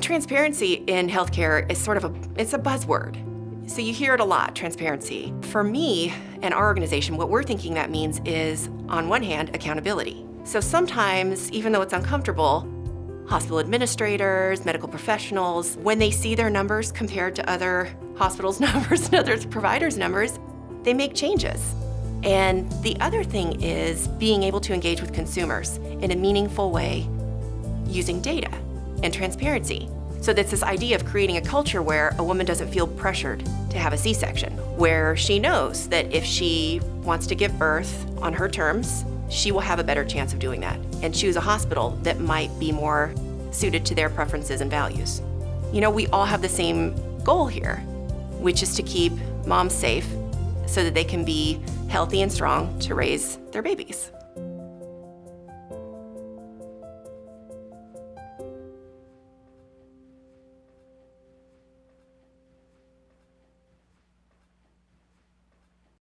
Transparency in healthcare is sort of a, it's a buzzword. So you hear it a lot, transparency. For me and our organization, what we're thinking that means is, on one hand, accountability. So sometimes, even though it's uncomfortable, hospital administrators, medical professionals, when they see their numbers compared to other hospitals' numbers and other providers' numbers, they make changes. And the other thing is being able to engage with consumers in a meaningful way using data and transparency. So that's this idea of creating a culture where a woman doesn't feel pressured to have a C-section, where she knows that if she wants to give birth on her terms, she will have a better chance of doing that and choose a hospital that might be more suited to their preferences and values. You know, we all have the same goal here, which is to keep moms safe so that they can be healthy and strong to raise their babies.